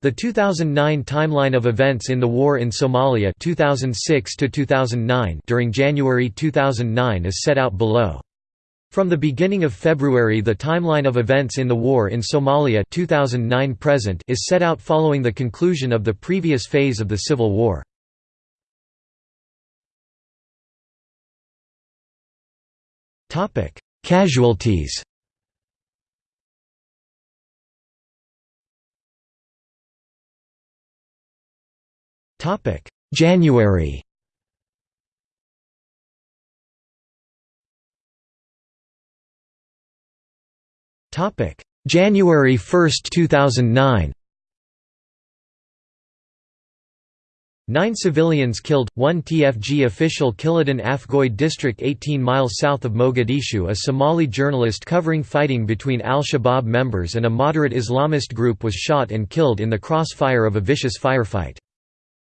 The 2009 timeline of events in the war in Somalia 2006 to 2009 during January 2009 is set out below. From the beginning of February the timeline of events in the war in Somalia 2009 present is set out following the conclusion of the previous phase of the civil war. Casualties Topic: January. Topic: January 1, 2009. Nine civilians killed, one TFG official Kiladan Afgoy district 18 miles south of Mogadishu A Somali journalist covering fighting between al-Shabaab members and a moderate Islamist group was shot and killed in the crossfire of a vicious firefight.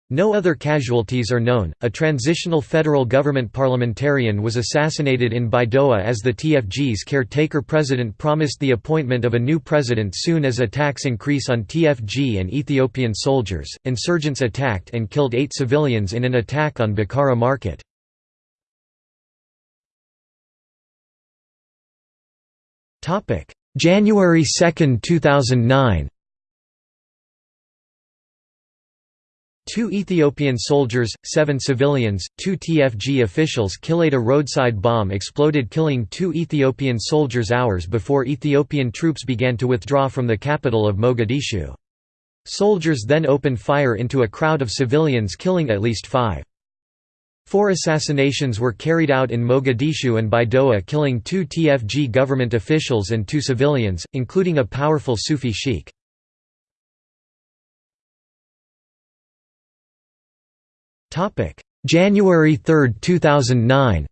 No other casualties are known. A transitional federal government parliamentarian was assassinated in Baidoa as the TFG's caretaker president promised the appointment of a new president soon as attacks increase on TFG and Ethiopian soldiers. Insurgents attacked and killed eight civilians in an attack on Bakara market. January 2, 2009 Two Ethiopian soldiers, seven civilians, two TFG officials killed a roadside bomb exploded killing two Ethiopian soldiers hours before Ethiopian troops began to withdraw from the capital of Mogadishu. Soldiers then opened fire into a crowd of civilians killing at least five. Four assassinations were carried out in Mogadishu and Baidoa killing two TFG government officials and two civilians, including a powerful Sufi sheikh. January 3, 2009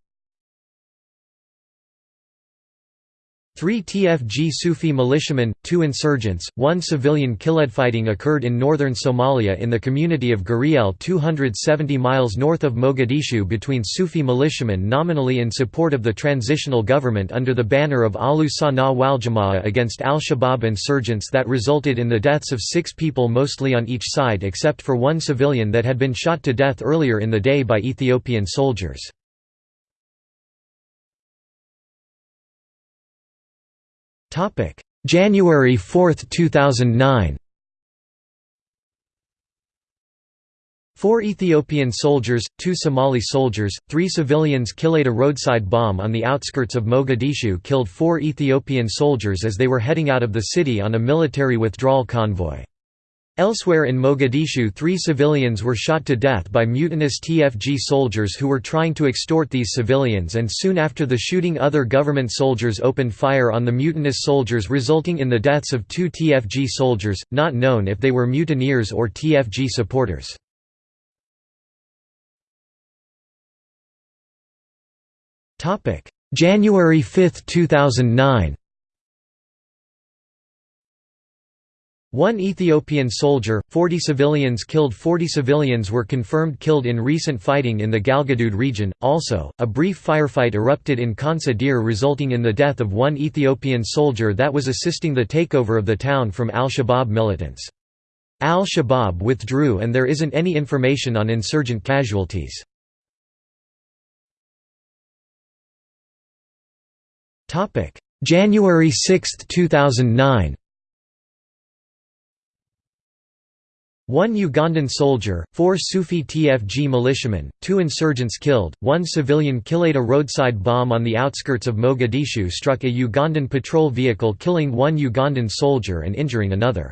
Three TFG Sufi militiamen, two insurgents, one civilian killed. Fighting occurred in northern Somalia in the community of Guriel 270 miles north of Mogadishu between Sufi militiamen nominally in support of the transitional government under the banner of Alu Sana Waljama'a against al-Shabaab insurgents that resulted in the deaths of six people mostly on each side except for one civilian that had been shot to death earlier in the day by Ethiopian soldiers. January 4, 2009 Four Ethiopian soldiers, two Somali soldiers, three civilians killed. A roadside bomb on the outskirts of Mogadishu killed four Ethiopian soldiers as they were heading out of the city on a military withdrawal convoy. Elsewhere in Mogadishu three civilians were shot to death by mutinous TFG soldiers who were trying to extort these civilians and soon after the shooting other government soldiers opened fire on the mutinous soldiers resulting in the deaths of two TFG soldiers, not known if they were mutineers or TFG supporters. January 5, 2009 One Ethiopian soldier, 40 civilians killed 40 civilians were confirmed killed in recent fighting in the Galgadude region. Also, a brief firefight erupted in Kansa Dir resulting in the death of one Ethiopian soldier that was assisting the takeover of the town from al-Shabaab militants. Al-Shabaab withdrew and there isn't any information on insurgent casualties. January 6, 2009 One Ugandan soldier, four Sufi TFG militiamen, two insurgents killed, one civilian killed. A roadside bomb on the outskirts of Mogadishu struck a Ugandan patrol vehicle killing one Ugandan soldier and injuring another.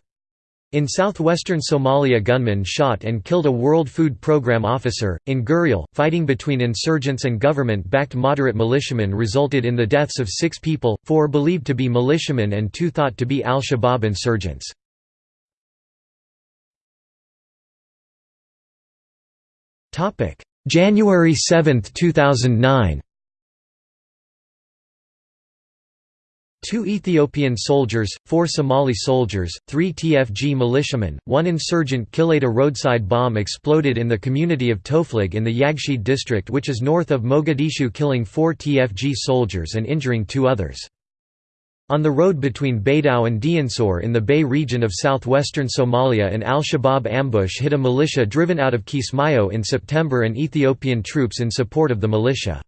In southwestern Somalia gunmen shot and killed a World Food Programme officer. In Guriel, fighting between insurgents and government-backed moderate militiamen resulted in the deaths of six people, four believed to be militiamen and two thought to be al-Shabaab insurgents. Topic: January 7, 2009. Two Ethiopian soldiers, four Somali soldiers, three TFG militiamen, one insurgent killed. A roadside bomb exploded in the community of Toflig in the Yaqshid district which is north of Mogadishu killing four TFG soldiers and injuring two others. On the road between Baidoa and Dinsoor in the Bay region of southwestern Somalia an al-Shabaab ambush hit a militia driven out of Kismayo in September and Ethiopian troops in support of the militia.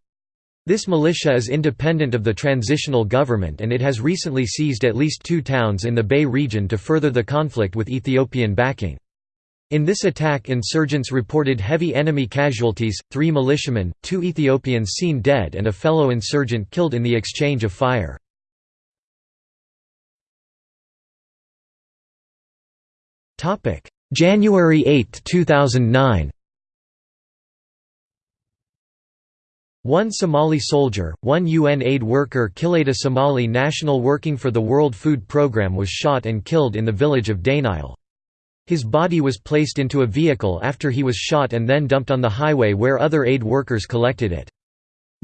This militia is independent of the transitional government and it has recently seized at least two towns in the Bay region to further the conflict with Ethiopian backing. In this attack insurgents reported heavy enemy casualties, three militiamen, two Ethiopians seen dead and a fellow insurgent killed in the exchange of fire. January 8, 2009 One Somali soldier, one UN aid worker Kilada Somali national working for the World Food Programme was shot and killed in the village of Daynile. His body was placed into a vehicle after he was shot and then dumped on the highway where other aid workers collected it.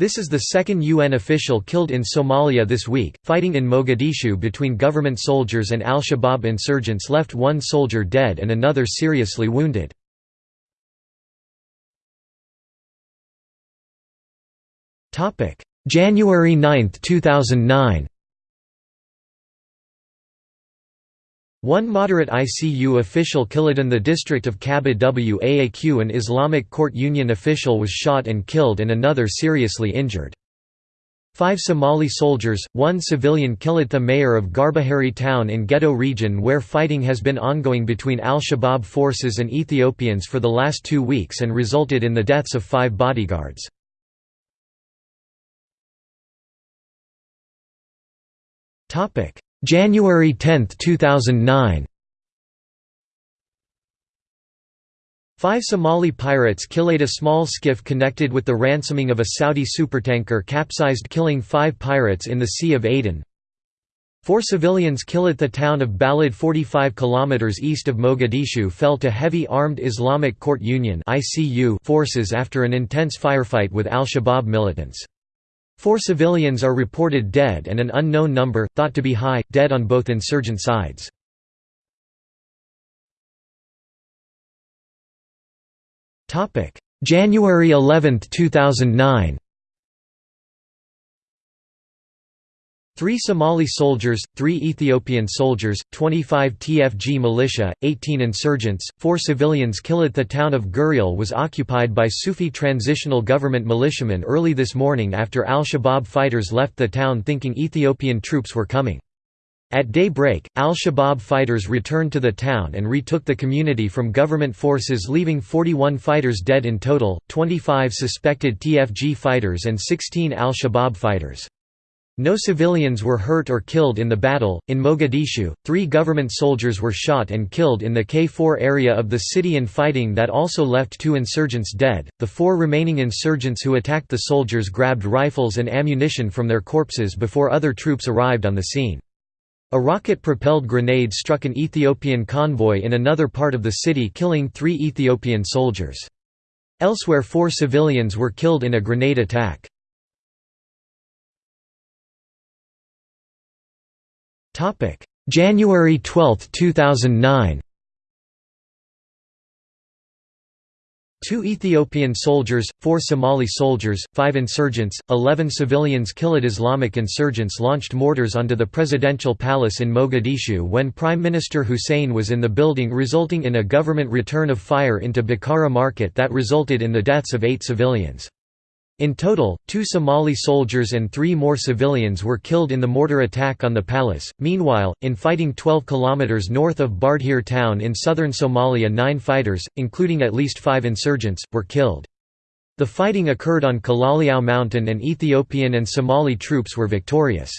This is the second UN official killed in Somalia this week. Fighting in Mogadishu between government soldiers and al Shabaab insurgents left one soldier dead and another seriously wounded. January 9, 2009 One moderate ICU official killed in the district of Kaba Waaq an Islamic court union official was shot and killed and another seriously injured. Five Somali soldiers, one civilian killed the mayor of Garbahari town in Gedo region where fighting has been ongoing between al-Shabaab forces and Ethiopians for the last two weeks and resulted in the deaths of five bodyguards. January 10, 2009 Five Somali pirates killed a small skiff connected with the ransoming of a Saudi supertanker capsized killing five pirates in the Sea of Aden. Four civilians killed the town of Balad 45 km east of Mogadishu fell to heavy armed Islamic Court Union forces after an intense firefight with al-Shabaab militants. Four civilians are reported dead and an unknown number, thought to be high, dead on both insurgent sides. January 11, 2009 Three Somali soldiers, three Ethiopian soldiers, 25 TFG militia, 18 insurgents, four civilians killed. The town of Guriel was occupied by Sufi transitional government militiamen early this morning after al-Shabaab fighters left the town thinking Ethiopian troops were coming. At daybreak, al-Shabaab fighters returned to the town and retook the community from government forces leaving 41 fighters dead in total, 25 suspected TFG fighters and 16 al-Shabaab fighters. No civilians were hurt or killed in the battle. In Mogadishu, three government soldiers were shot and killed in the K4 area of the city in fighting that also left two insurgents dead. The four remaining insurgents who attacked the soldiers grabbed rifles and ammunition from their corpses before other troops arrived on the scene. A rocket propelled grenade struck an Ethiopian convoy in another part of the city, killing three Ethiopian soldiers. Elsewhere, four civilians were killed in a grenade attack. Topic: January 12, 2009. Two Ethiopian soldiers, four Somali soldiers, five insurgents, eleven civilians killed Islamic insurgents launched mortars onto the presidential palace in Mogadishu when Prime Minister Hussein was in the building resulting in a government return of fire into Bakara market that resulted in the deaths of eight civilians. In total, two Somali soldiers and three more civilians were killed in the mortar attack on the palace. Meanwhile, in fighting 12 km north of Bardheer town in southern Somalia, nine fighters, including at least five insurgents, were killed. The fighting occurred on Kalaliao mountain and Ethiopian and Somali troops were victorious.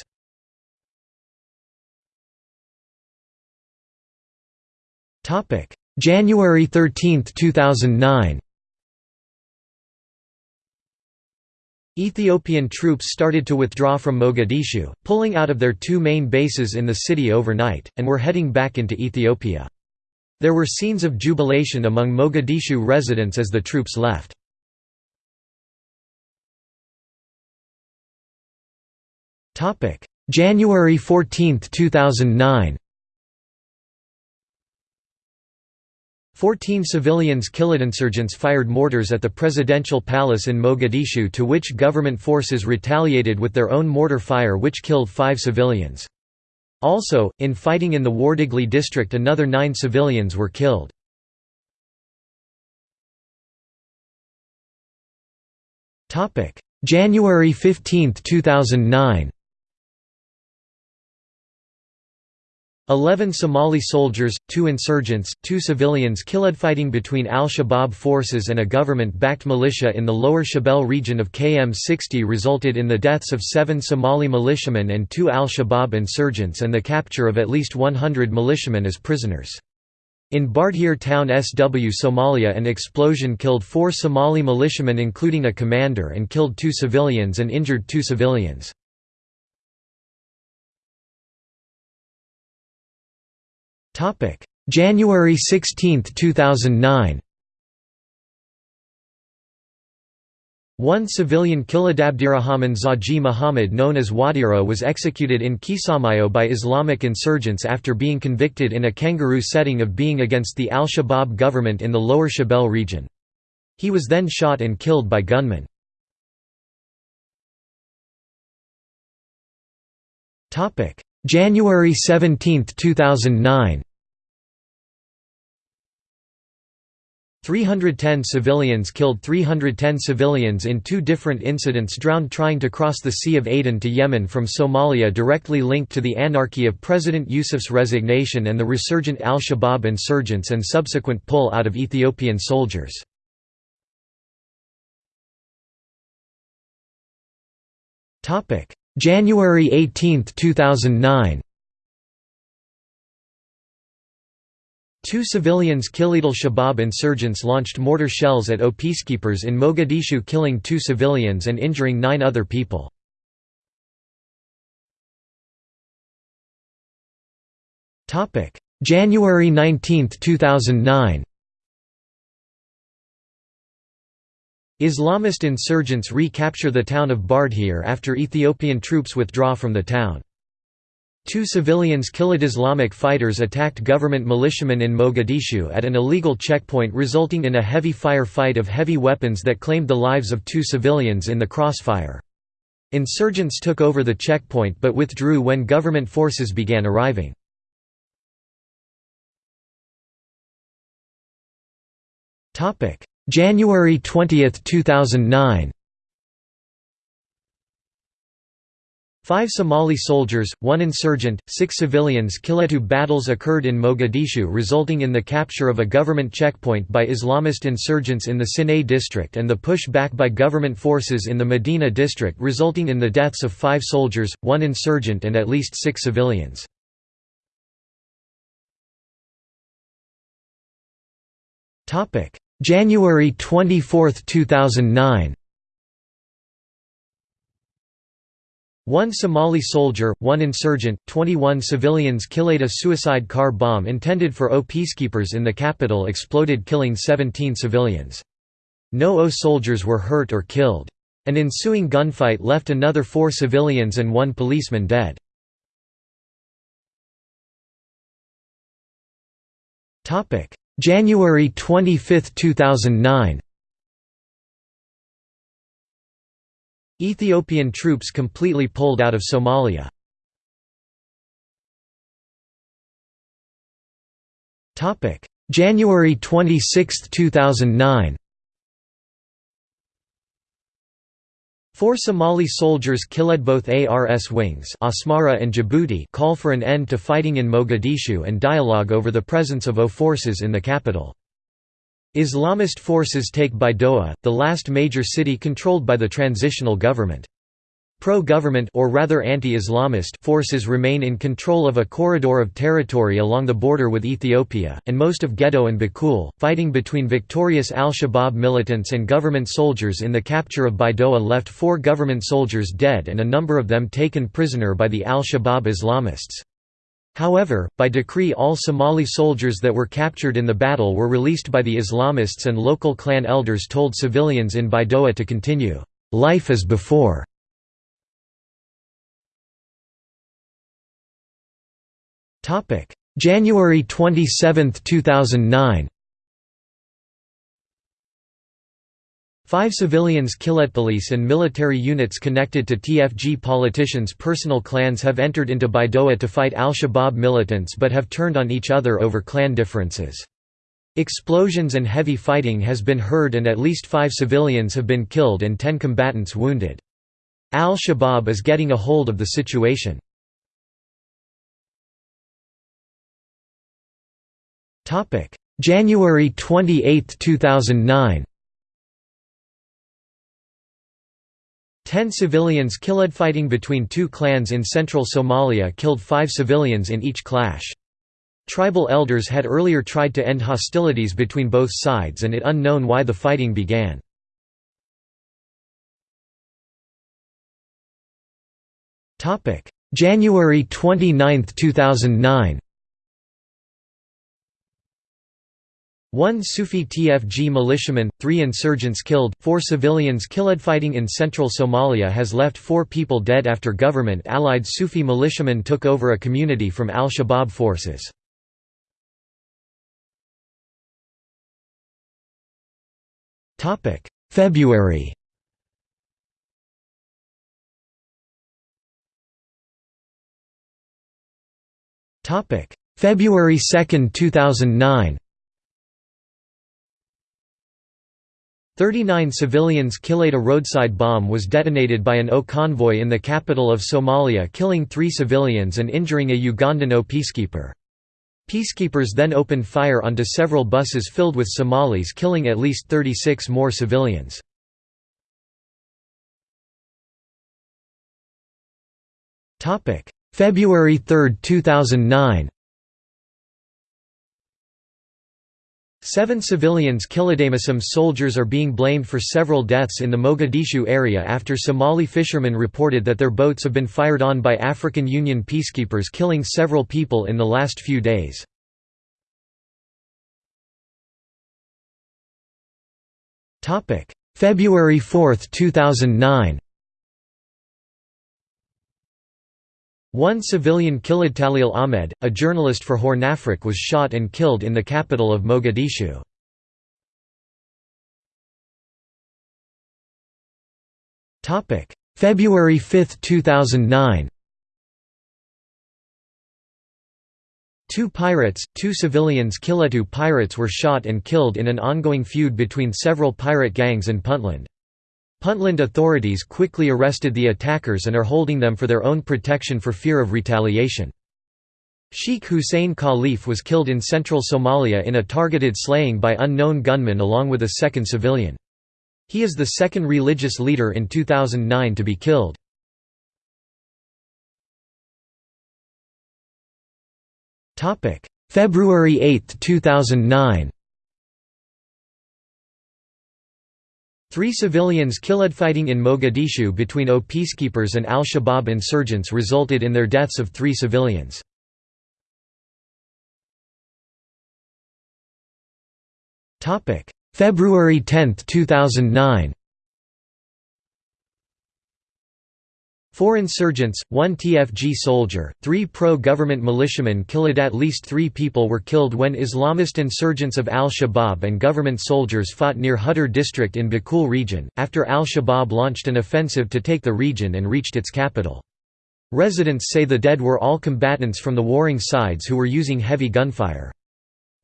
January 13, 2009 Ethiopian troops started to withdraw from Mogadishu, pulling out of their two main bases in the city overnight, and were heading back into Ethiopia. There were scenes of jubilation among Mogadishu residents as the troops left. January 14, 2009 Fourteen civilians killed. insurgents fired mortars at the presidential palace in Mogadishu to which government forces retaliated with their own mortar fire which killed five civilians. Also, in fighting in the Wardigli district another nine civilians were killed. January 15, 2009 Eleven Somali soldiers, two insurgents, two civilians killed fighting between al-Shabaab forces and a government-backed militia in the lower Shabelle region of KM-60 resulted in the deaths of seven Somali militiamen and two al-Shabaab insurgents and the capture of at least 100 militiamen as prisoners. In Bardheer town SW Somalia an explosion killed four Somali militiamen including a commander and killed two civilians and injured two civilians. Topic: January 16, 2009. One civilian Kiladabdirahman Zaji Muhammad known as Wadira was executed in Kismayo by Islamic insurgents after being convicted in a kangaroo setting of being against the al-Shabaab government in the lower Shabelle region. He was then shot and killed by gunmen. January 17, 2009 310 civilians killed 310 civilians in two different incidents drowned trying to cross the Sea of Aden to Yemen from Somalia directly linked to the anarchy of President Yusuf's resignation and the resurgent al-Shabaab insurgents and subsequent pull out of Ethiopian soldiers. January 18, 2009 Two civilians Kilid al-Shabaab insurgents launched mortar shells at O peacekeepers in Mogadishu killing two civilians and injuring nine other people. January 19, 2009 Islamist insurgents recapture the town of Bardheer after Ethiopian troops withdraw from the town. Two civilians killed Islamic fighters attacked government militiamen in Mogadishu at an illegal checkpoint resulting in a heavy fire fight of heavy weapons that claimed the lives of two civilians in the crossfire. Insurgents took over the checkpoint but withdrew when government forces began arriving. January 20, 2009 Five Somali soldiers, one insurgent, six civilians Kiletu battles occurred in Mogadishu resulting in the capture of a government checkpoint by Islamist insurgents in the Sinai district and the push back by government forces in the Medina district resulting in the deaths of five soldiers, one insurgent and at least six civilians. January 24, 2009 One Somali soldier, one insurgent, 21 civilians killed a suicide car bomb intended for O peacekeepers in the capital exploded killing 17 civilians. No O soldiers were hurt or killed. An ensuing gunfight left another four civilians and one policeman dead. January 25, 2009 Ethiopian troops completely pulled out of Somalia. January 26, 2009 Four Somali soldiers killed both ARS wings Asmara and Djibouti call for an end to fighting in Mogadishu and dialogue over the presence of O forces in the capital. Islamist forces take Baidoa, the last major city controlled by the transitional government. Pro-government or rather anti-Islamist forces remain in control of a corridor of territory along the border with Ethiopia, and most of Gedo and Bakool. Fighting between victorious al-Shabaab militants and government soldiers in the capture of Baidoa left four government soldiers dead and a number of them taken prisoner by the al-Shabaab Islamists. However, by decree all Somali soldiers that were captured in the battle were released by the Islamists and local clan elders told civilians in Baidoa to continue, "...life as before." January 27, 2009 Five civilians killed. Police and military units connected to TFG politicians' personal clans have entered into Baidoa to fight al-Shabaab militants but have turned on each other over clan differences. Explosions and heavy fighting has been heard and at least five civilians have been killed and ten combatants wounded. Al-Shabaab is getting a hold of the situation. January 28, 2009 Ten civilians killed fighting between two clans in central Somalia killed five civilians in each clash. Tribal elders had earlier tried to end hostilities between both sides and it unknown why the fighting began. January 29, 2009 One Sufi TFG militiaman, three insurgents killed, four civilians killed. Fighting in central Somalia has left four people dead after government-allied Sufi militiamen took over a community from al-Shabaab forces. February February 2, 2009 39 civilians killed. A roadside bomb was detonated by an O convoy in the capital of Somalia killing three civilians and injuring a Ugandan O peacekeeper. Peacekeepers then opened fire onto several buses filled with Somalis killing at least 36 more civilians. February 3, 2009 Seven civilians Kilidamism soldiers are being blamed for several deaths in the Mogadishu area after Somali fishermen reported that their boats have been fired on by African Union peacekeepers killing several people in the last few days. February 4, 2009 One civilian Khalid Talil Ahmed, a journalist for Hornafrique was shot and killed in the capital of Mogadishu. February 5, 2009 Two pirates, two civilians Kiletu pirates were shot and killed in an ongoing feud between several pirate gangs in Puntland. Puntland authorities quickly arrested the attackers and are holding them for their own protection for fear of retaliation. Sheikh Hussein Khalif was killed in central Somalia in a targeted slaying by unknown gunmen along with a second civilian. He is the second religious leader in 2009 to be killed. February 8, 2009 Three civilians killed fighting in Mogadishu between O peacekeepers and al-Shabaab insurgents resulted in their deaths of three civilians. February 10, 2009 Four insurgents, one TFG soldier, three pro-government militiamen killed At least three people were killed when Islamist insurgents of al-Shabaab and government soldiers fought near Hutter district in Bakool region, after al-Shabaab launched an offensive to take the region and reached its capital. Residents say the dead were all combatants from the warring sides who were using heavy gunfire.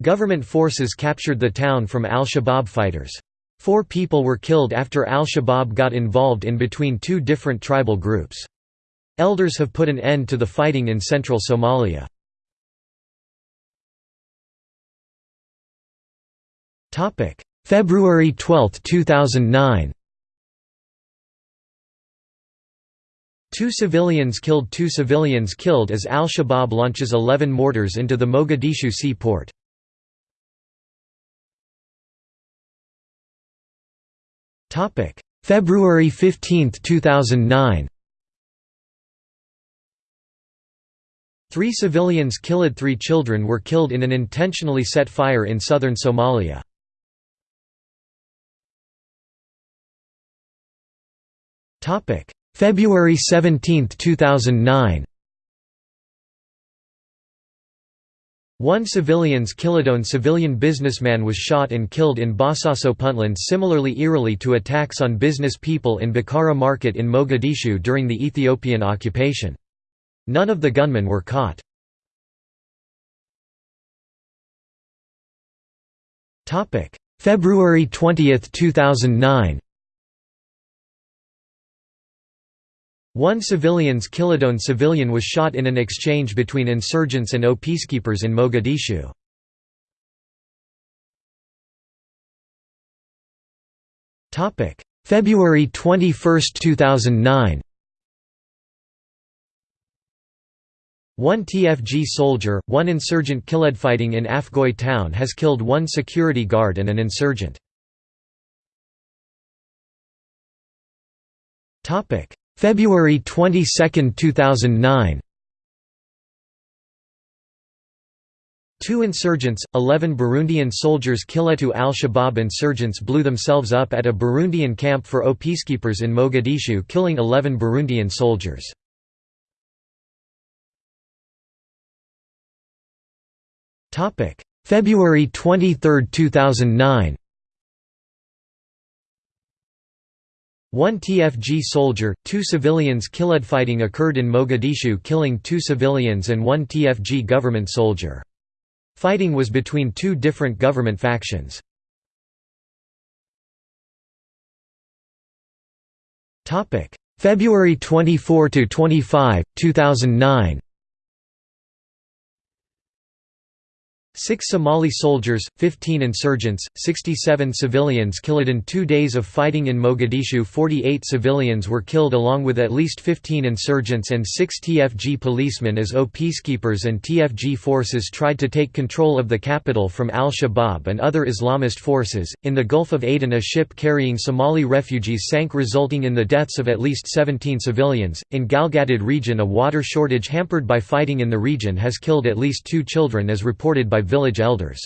Government forces captured the town from al-Shabaab fighters. Four people were killed after al-Shabaab got involved in between two different tribal groups. Elders have put an end to the fighting in central Somalia. February 12, 2009 Two civilians killed Two civilians killed as al-Shabaab launches 11 mortars into the Mogadishu seaport. Topic: February 15, 2009. Three civilians killed three children were killed in an intentionally set fire in southern Somalia. February 17, 2009 One civilians Kilidone civilian businessman was shot and killed in Bosaso Puntland similarly eerily to attacks on business people in Bakara Market in Mogadishu during the Ethiopian occupation. None of the gunmen were caught. February 20, 2009 One civilians Kilidone civilian was shot in an exchange between insurgents and O peacekeepers in Mogadishu. February 21, 2009 One TFG soldier, one insurgent killed fighting in Afgoy town has killed one security guard and an insurgent. February 22, 2009 Two insurgents, 11 Burundian soldiers Kiletu al-Shabaab insurgents blew themselves up at a Burundian camp for O peacekeepers in Mogadishu killing 11 Burundian soldiers. February 23, 2009 One TFG soldier, two civilians killed. Fighting occurred in Mogadishu killing two civilians and one TFG government soldier. Fighting was between two different government factions. February 24–25, 2009 Six Somali soldiers, 15 insurgents, 67 civilians killed in two days of fighting in Mogadishu 48 civilians were killed along with at least 15 insurgents and six TFG policemen as O peacekeepers and TFG forces tried to take control of the capital from al-Shabaab and other Islamist forces. In the Gulf of Aden a ship carrying Somali refugees sank resulting in the deaths of at least 17 civilians. In Galgadud region a water shortage hampered by fighting in the region has killed at least two children as reported by village elders.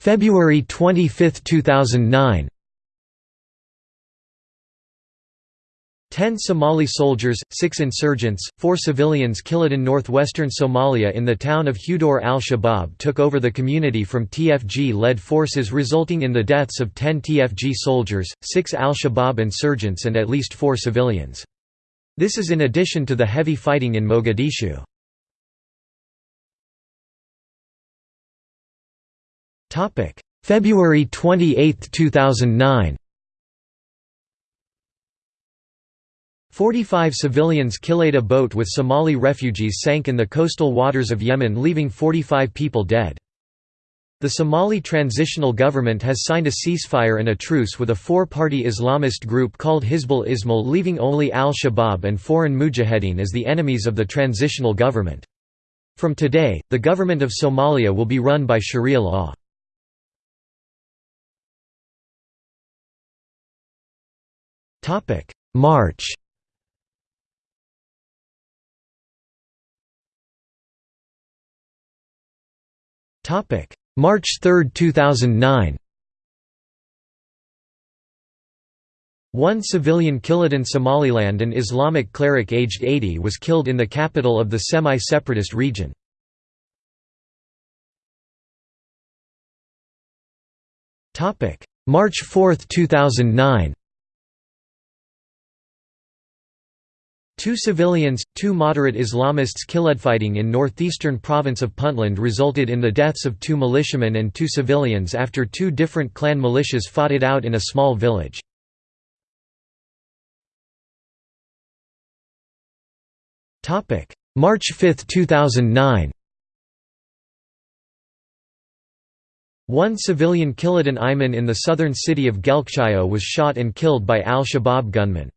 February 25, 2009 Ten Somali soldiers, six insurgents, four civilians killed in northwestern Somalia in the town of Hudor al-Shabaab took over the community from TFG-led forces resulting in the deaths of ten TFG soldiers, six al-Shabaab insurgents and at least four civilians. This is in addition to the heavy fighting in Mogadishu. February 28, 2009 Forty-five civilians killed a boat with Somali refugees sank in the coastal waters of Yemen leaving 45 people dead. The Somali transitional government has signed a ceasefire and a truce with a four-party Islamist group called Hizbul Islam leaving only al-Shabaab and foreign mujahideen as the enemies of the transitional government. From today, the government of Somalia will be run by Sharia law. March Topic March 3, 2009 One civilian killed in Somaliland an Islamic cleric aged 80 was killed in the capital of the semi-separatist region. March 4, 2009 Two civilians, two moderate Islamists killed. Fighting in northeastern province of Puntland resulted in the deaths of two militiamen and two civilians after two different clan militias fought it out in a small village. March 5, 2009 One civilian killed an Ayman in the southern city of Galkayo was shot and killed by al-Shabaab gunmen.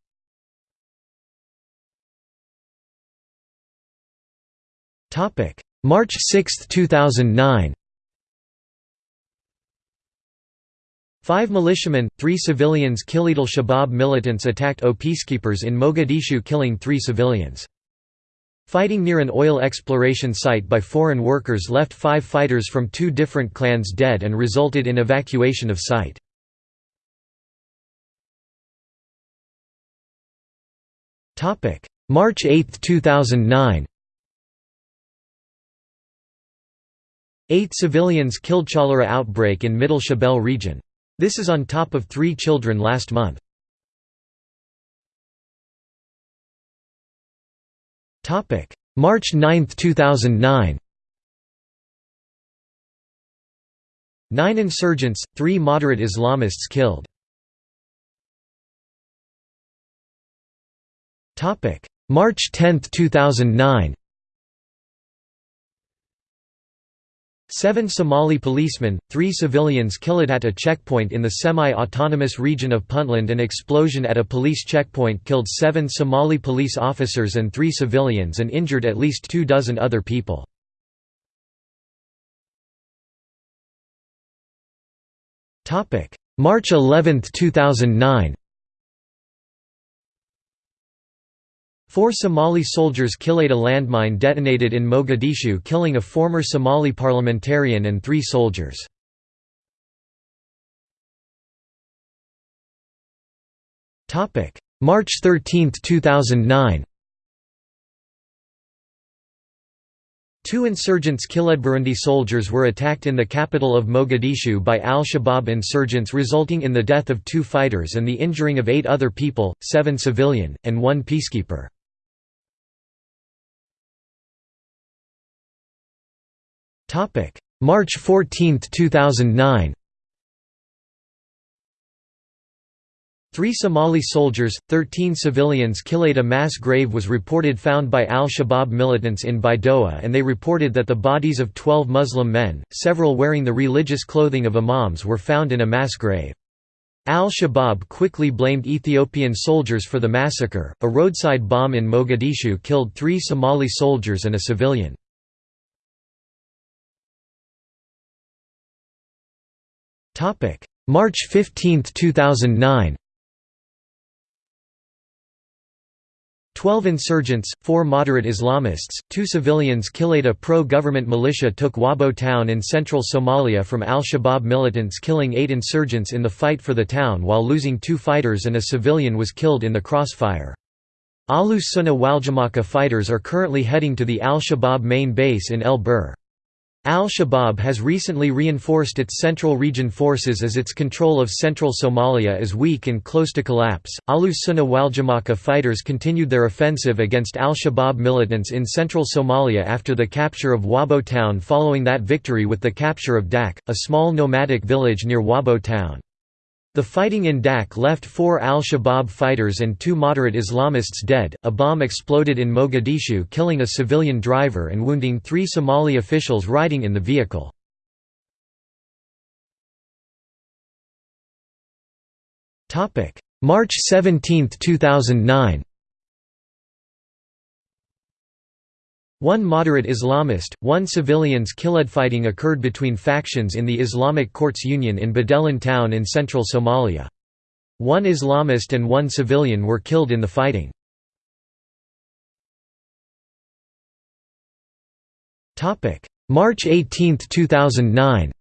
March 6, 2009 Five militiamen, three civilians killed. al-Shabaab militants attacked O peacekeepers in Mogadishu killing three civilians. Fighting near an oil exploration site by foreign workers left five fighters from two different clans dead and resulted in evacuation of site. March 8, 2009 Eight civilians killed cholera outbreak in Middle Shabelle region. This is on top of three children last month. March 9, 2009 Nine insurgents, three moderate Islamists killed. March 10, 2009 Seven Somali policemen, three civilians killed at a checkpoint in the semi-autonomous region of Puntland An explosion at a police checkpoint killed seven Somali police officers and three civilians and injured at least two dozen other people. March 11, 2009 Four Somali soldiers killed a landmine detonated in Mogadishu killing a former Somali parliamentarian and three soldiers. March 13, 2009 Two insurgents killed Burundi soldiers were attacked in the capital of Mogadishu by al-Shabaab insurgents resulting in the death of two fighters and the injuring of eight other people, seven civilian, and one peacekeeper. March 14, 2009 Three Somali soldiers, 13 civilians killed A mass grave was reported found by al-Shabaab militants in Baidoa and they reported that the bodies of 12 Muslim men, several wearing the religious clothing of imams were found in a mass grave. Al-Shabaab quickly blamed Ethiopian soldiers for the massacre. A roadside bomb in Mogadishu killed three Somali soldiers and a civilian. March 15, 2009 Twelve insurgents, four moderate Islamists, two civilians killed a pro-government militia took Wabo town in central Somalia from al-Shabaab militants killing eight insurgents in the fight for the town while losing two fighters and a civilian was killed in the crossfire. Ahlus Sunnah Waljamaah fighters are currently heading to the al-Shabaab main base in El Bur. Al-Shabaab has recently reinforced its Central Region forces as its control of central Somalia is weak and close to collapse. Ahlus Sunnah Waljamaah fighters continued their offensive against al-Shabaab militants in central Somalia after the capture of Wabo town following that victory with the capture of Dak, a small nomadic village near Wabo town. The fighting in Dak left four al-Shabaab fighters and two moderate Islamists dead. A bomb exploded in Mogadishu killing a civilian driver and wounding three Somali officials riding in the vehicle. March 17, 2009 One moderate Islamist, one civilians killed fighting occurred between factions in the Islamic Courts Union in Badelan town in central Somalia. One Islamist and one civilian were killed in the fighting. March 18, 2009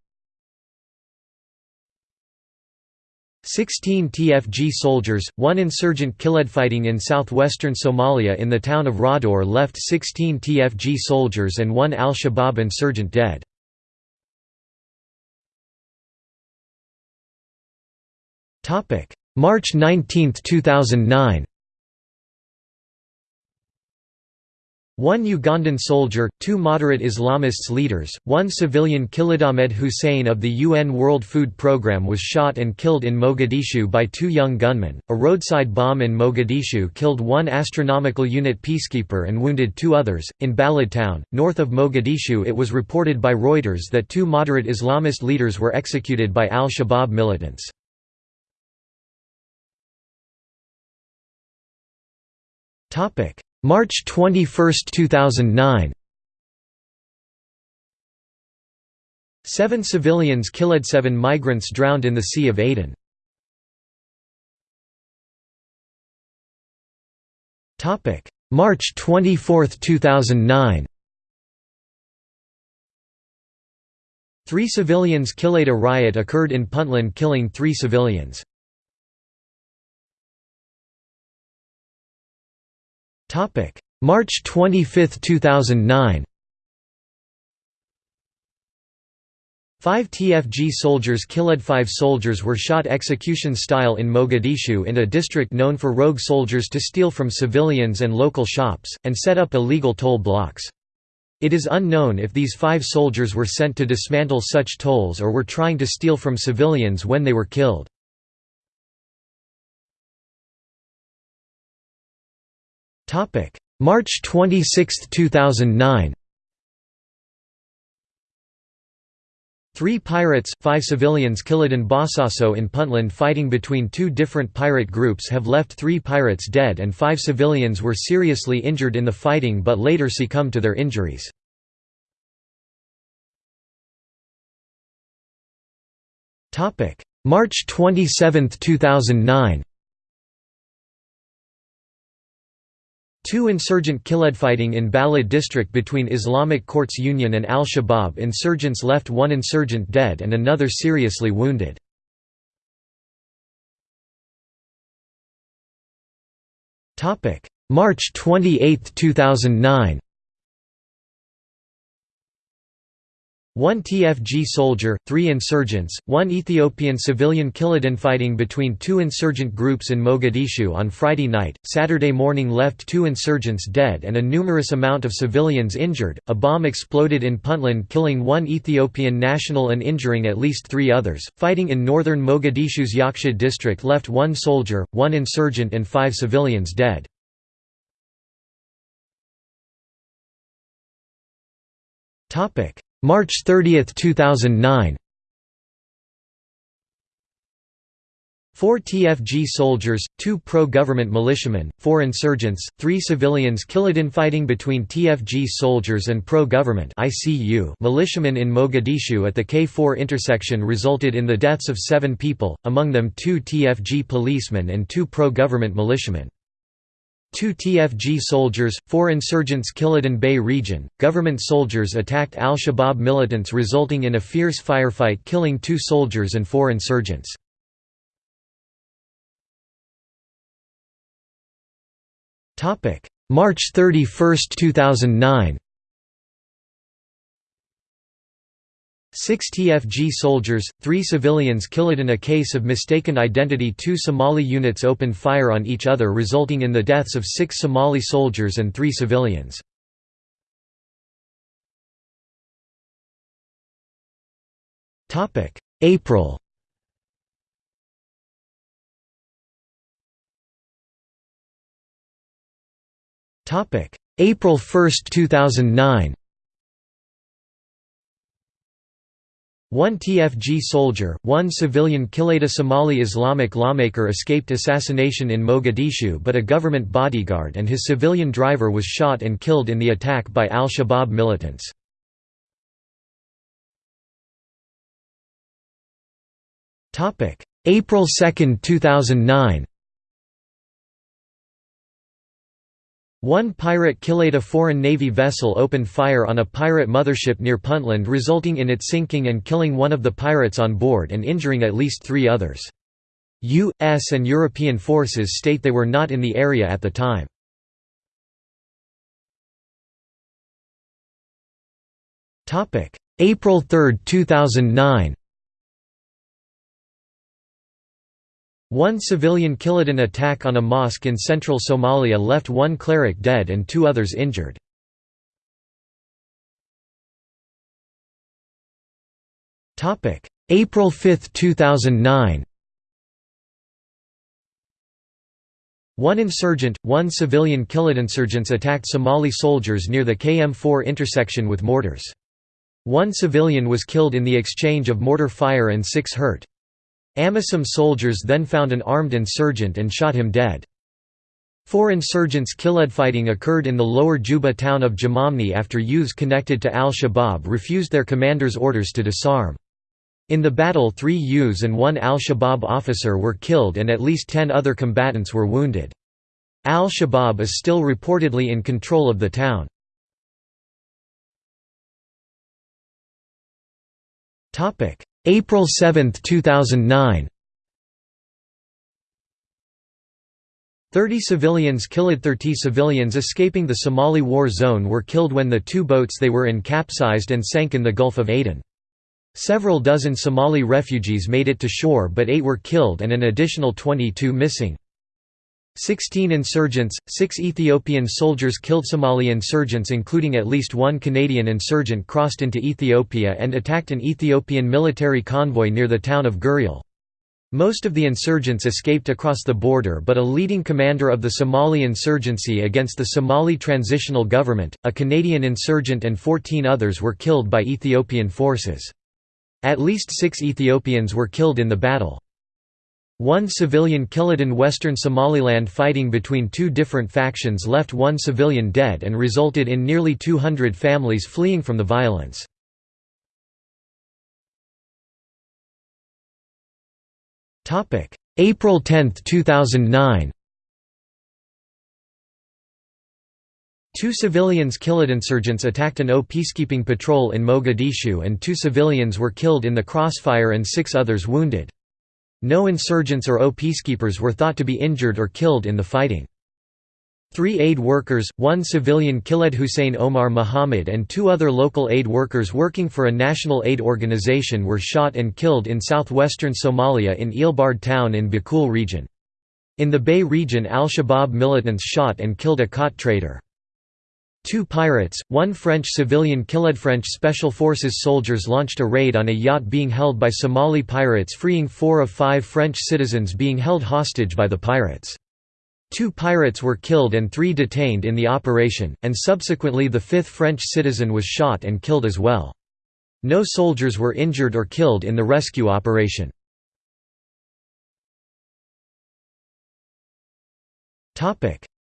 16 TFG soldiers, one insurgent killed fighting in southwestern Somalia in the town of Rador left 16 TFG soldiers and one al-Shabaab insurgent dead. March 19, 2009 One Ugandan soldier, two moderate Islamists leaders, one civilian Ahmed Hussein of the UN World Food Programme was shot and killed in Mogadishu by two young gunmen. A roadside bomb in Mogadishu killed one astronomical unit peacekeeper and wounded two others. In Balad town, north of Mogadishu, it was reported by Reuters that two moderate Islamist leaders were executed by al Shabaab militants. Topic March 21, 2009 Seven civilians killed seven migrants drowned in the Sea of Aden. Topic: March 24, 2009 Three civilians killed A riot occurred in Puntland killing three civilians. March 25, 2009 Five TFG soldiers killed Five soldiers were shot execution-style in Mogadishu in a district known for rogue soldiers to steal from civilians and local shops, and set up illegal toll blocks. It is unknown if these five soldiers were sent to dismantle such tolls or were trying to steal from civilians when they were killed. March 26, 2009 Three pirates, five civilians killed in Bosaso in Puntland fighting between two different pirate groups have left three pirates dead and five civilians were seriously injured in the fighting but later succumbed to their injuries. March 27, 2009 Two insurgent fighting in Balad district between Islamic Courts Union and al-Shabaab insurgents left one insurgent dead and another seriously wounded. March 28, 2009 One TFG soldier, three insurgents, one Ethiopian civilian killed in fighting between two insurgent groups in Mogadishu on Friday night. Saturday morning left two insurgents dead and a numerous amount of civilians injured. A bomb exploded in Puntland, killing one Ethiopian national and injuring at least three others. Fighting in northern Mogadishu's Yaqshid district left one soldier, one insurgent, and five civilians dead. Topic. March 30, 2009 Four TFG soldiers, two pro-government militiamen, four insurgents, three civilians killed in fighting between TFG soldiers and pro-government militiamen in Mogadishu at the K4 intersection resulted in the deaths of seven people, among them two TFG policemen and two pro-government militiamen. Two TFG soldiers, four insurgents Kiladan Bay region, government soldiers attacked al-Shabaab militants resulting in a fierce firefight killing two soldiers and four insurgents. March 31, 2009 Six TFG soldiers, three civilians killed in a case of mistaken identity Two Somali units opened fire on each other resulting in the deaths of six Somali soldiers and three civilians. April April 1, 2009 One TFG soldier, one civilian Kilada Somali Islamic lawmaker escaped assassination in Mogadishu but a government bodyguard and his civilian driver was shot and killed in the attack by al-Shabaab militants. April 2, 2009 One pirate killed a foreign Navy vessel opened fire on a pirate mothership near Puntland resulting in it sinking and killing one of the pirates on board and injuring at least three others. U.S. and European forces state they were not in the area at the time. April 3, 2009 One civilian Kiladan attack on a mosque in central Somalia left one cleric dead and two others injured. April 5, 2009 One insurgent, one civilian Kiladan insurgents attacked Somali soldiers near the KM4 intersection with mortars. One civilian was killed in the exchange of mortar fire and six hurt. Amisom soldiers then found an armed insurgent and shot him dead. Four insurgents killed fighting occurred in the lower Juba town of Jamamni after youths connected to al-Shabaab refused their commander's orders to disarm. In the battle three youths and one al-Shabaab officer were killed and at least ten other combatants were wounded. Al-Shabaab is still reportedly in control of the town. April 7, 2009 Thirty civilians killed. Thirty civilians escaping the Somali war zone were killed when the two boats they were in capsized and sank in the Gulf of Aden. Several dozen Somali refugees made it to shore but eight were killed and an additional 22 missing. Sixteen insurgents, six Ethiopian soldiers killed Somali insurgents including at least one Canadian insurgent crossed into Ethiopia and attacked an Ethiopian military convoy near the town of Guriel. Most of the insurgents escaped across the border but a leading commander of the Somali insurgency against the Somali Transitional Government, a Canadian insurgent and 14 others were killed by Ethiopian forces. At least six Ethiopians were killed in the battle. One civilian killed in western Somaliland fighting between two different factions left one civilian dead and resulted in nearly 200 families fleeing from the violence. April 10, 2009. Two civilians killed. Insurgents attacked an O peacekeeping patrol in Mogadishu and two civilians were killed in the crossfire and six others wounded. No insurgents or O peacekeepers were thought to be injured or killed in the fighting. Three aid workers, one civilian Khaled Hussein Omar Muhammad and two other local aid workers working for a national aid organization were shot and killed in southwestern Somalia in Eelbard town in Bakool region. In the Bay region al-Shabaab militants shot and killed a khat trader. Two pirates, one French civilian killed. French Special Forces soldiers launched a raid on a yacht being held by Somali pirates freeing four of five French citizens being held hostage by the pirates. Two pirates were killed and three detained in the operation, and subsequently the fifth French citizen was shot and killed as well. No soldiers were injured or killed in the rescue operation.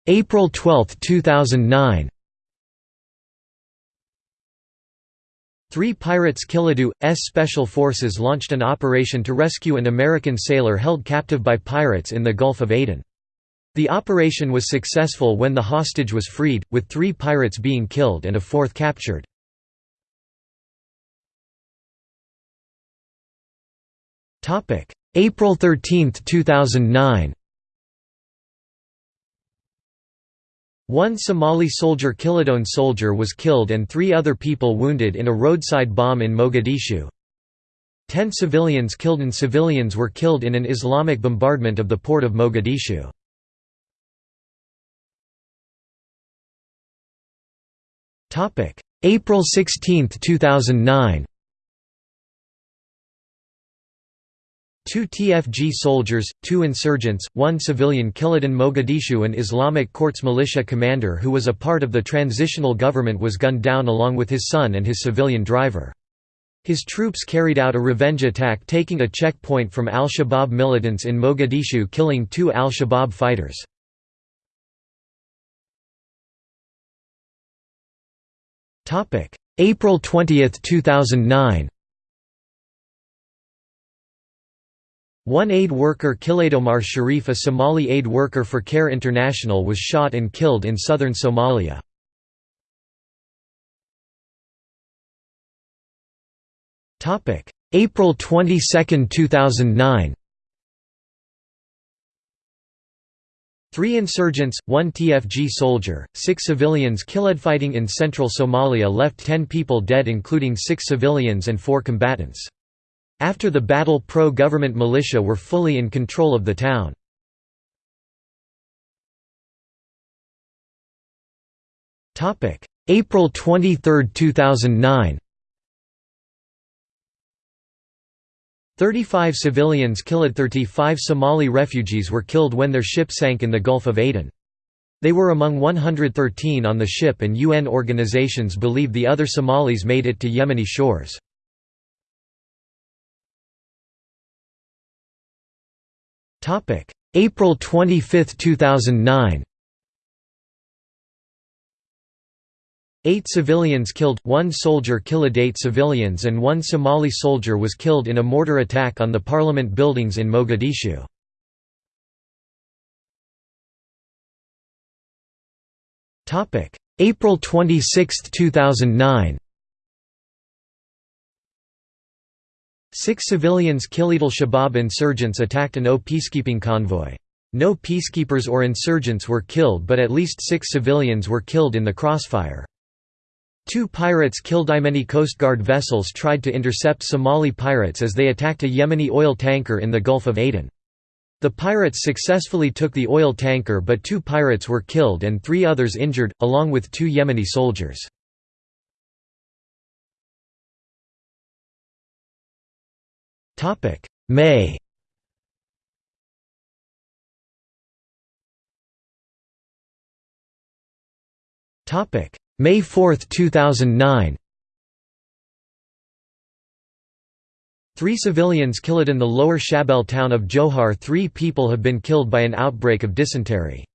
April 12, 2009 Three pirates Kiledu, S Special Forces launched an operation to rescue an American sailor held captive by pirates in the Gulf of Aden. The operation was successful when the hostage was freed, with three pirates being killed and a fourth captured. April 13, 2009 One Somali soldier Kilidone soldier was killed and three other people wounded in a roadside bomb in Mogadishu. Ten civilians killed and civilians were killed in an Islamic bombardment of the port of Mogadishu. April 16, 2009 Two TFG soldiers, two insurgents, one civilian killed in Mogadishu an Islamic Courts militia commander who was a part of the transitional government was gunned down along with his son and his civilian driver. His troops carried out a revenge attack taking a checkpoint from al-Shabaab militants in Mogadishu killing two al-Shabaab fighters. April 20, 2009. One aid worker Kiladomar Sharif a Somali aid worker for Care International was shot and killed in southern Somalia. April 22, 2009 Three insurgents, one TFG soldier, six civilians killed. Fighting in central Somalia left ten people dead including six civilians and four combatants. After the battle pro-government militia were fully in control of the town. April 23, 2009 35 civilians killed 35 Somali refugees were killed when their ship sank in the Gulf of Aden. They were among 113 on the ship and UN organizations believe the other Somalis made it to Yemeni shores. April 25, 2009 Eight civilians killed, one soldier killed eight civilians and one Somali soldier was killed in a mortar attack on the parliament buildings in Mogadishu. April 26, 2009 Six civilians killed. Al-Shabaab insurgents attacked an O peacekeeping convoy. No peacekeepers or insurgents were killed but at least six civilians were killed in the crossfire. Two pirates killed Yemeni Coast Guard vessels tried to intercept Somali pirates as they attacked a Yemeni oil tanker in the Gulf of Aden. The pirates successfully took the oil tanker but two pirates were killed and three others injured, along with two Yemeni soldiers. May. May 4, 2009 Three civilians killed in the lower Shabelle town of Jowhar. Three people have been killed by an outbreak of dysentery.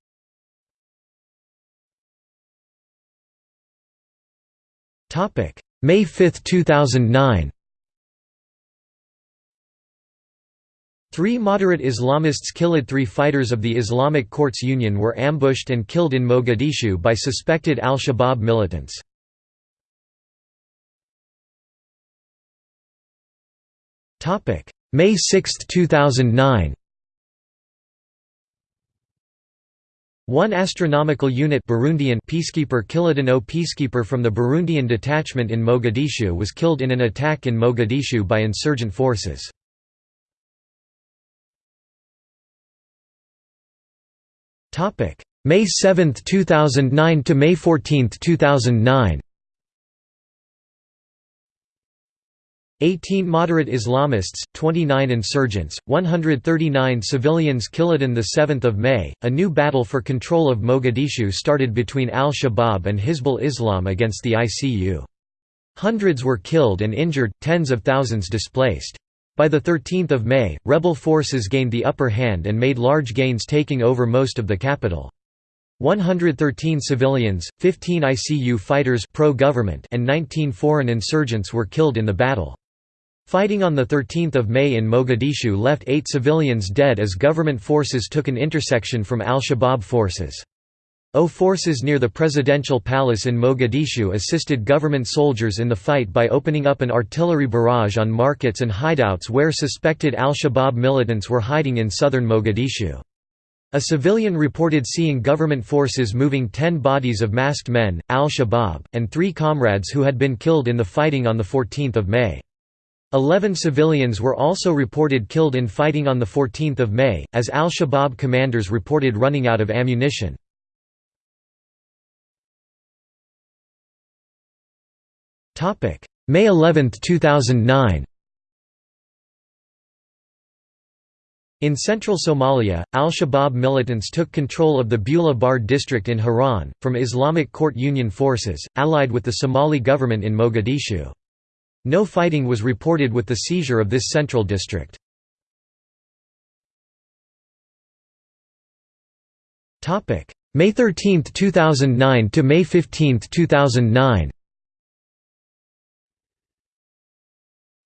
May 5, 2009 Three moderate Islamists killed three fighters of the Islamic Courts Union were ambushed and killed in Mogadishu by suspected al-Shabaab militants. May 6, 2009 One astronomical unit Burundian peacekeeper Kiladin O peacekeeper from the Burundian detachment in Mogadishu was killed in an attack in Mogadishu by insurgent forces. May 7, 2009 to May 14, 2009 18 moderate Islamists, 29 insurgents, 139 civilians killed on 7 May. A new battle for control of Mogadishu started between al-Shabaab and Hizbul Islam against the ICU. Hundreds were killed and injured, tens of thousands displaced. By 13 May, rebel forces gained the upper hand and made large gains taking over most of the capital. 113 civilians, 15 ICU fighters pro-government and 19 foreign insurgents were killed in the battle. Fighting on 13 May in Mogadishu left eight civilians dead as government forces took an intersection from al-Shabaab forces. O forces near the presidential palace in Mogadishu assisted government soldiers in the fight by opening up an artillery barrage on markets and hideouts where suspected al-Shabaab militants were hiding in southern Mogadishu. A civilian reported seeing government forces moving ten bodies of masked men, al-Shabaab, and three comrades who had been killed in the fighting on 14 May. Eleven civilians were also reported killed in fighting on 14 May, as al-Shabaab commanders reported running out of ammunition. May 11, 2009 In central Somalia, al-Shabaab militants took control of the Bula Bar district in Haran, from Islamic Court Union forces, allied with the Somali government in Mogadishu. No fighting was reported with the seizure of this central district. May 13, 2009 to May 15, 2009